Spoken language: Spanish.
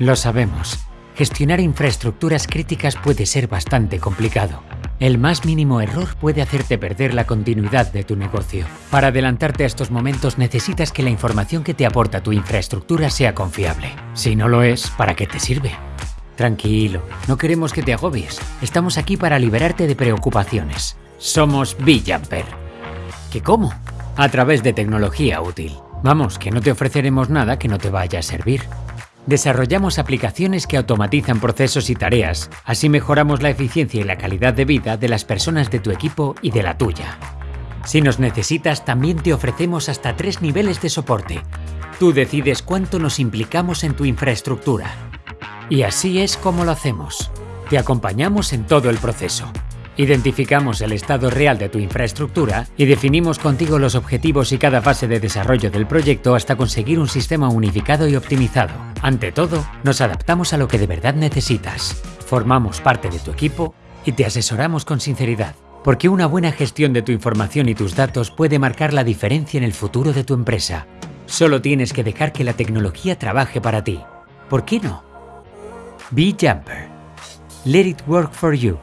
Lo sabemos. Gestionar infraestructuras críticas puede ser bastante complicado. El más mínimo error puede hacerte perder la continuidad de tu negocio. Para adelantarte a estos momentos necesitas que la información que te aporta tu infraestructura sea confiable. Si no lo es, ¿para qué te sirve? Tranquilo, no queremos que te agobies. Estamos aquí para liberarte de preocupaciones. Somos B-Jumper. ¿Qué cómo? A través de tecnología útil. Vamos, que no te ofreceremos nada que no te vaya a servir. Desarrollamos aplicaciones que automatizan procesos y tareas, así mejoramos la eficiencia y la calidad de vida de las personas de tu equipo y de la tuya. Si nos necesitas, también te ofrecemos hasta tres niveles de soporte. Tú decides cuánto nos implicamos en tu infraestructura. Y así es como lo hacemos. Te acompañamos en todo el proceso. Identificamos el estado real de tu infraestructura y definimos contigo los objetivos y cada fase de desarrollo del proyecto hasta conseguir un sistema unificado y optimizado. Ante todo, nos adaptamos a lo que de verdad necesitas. Formamos parte de tu equipo y te asesoramos con sinceridad. Porque una buena gestión de tu información y tus datos puede marcar la diferencia en el futuro de tu empresa. Solo tienes que dejar que la tecnología trabaje para ti. ¿Por qué no? Be Jumper. Let it work for you.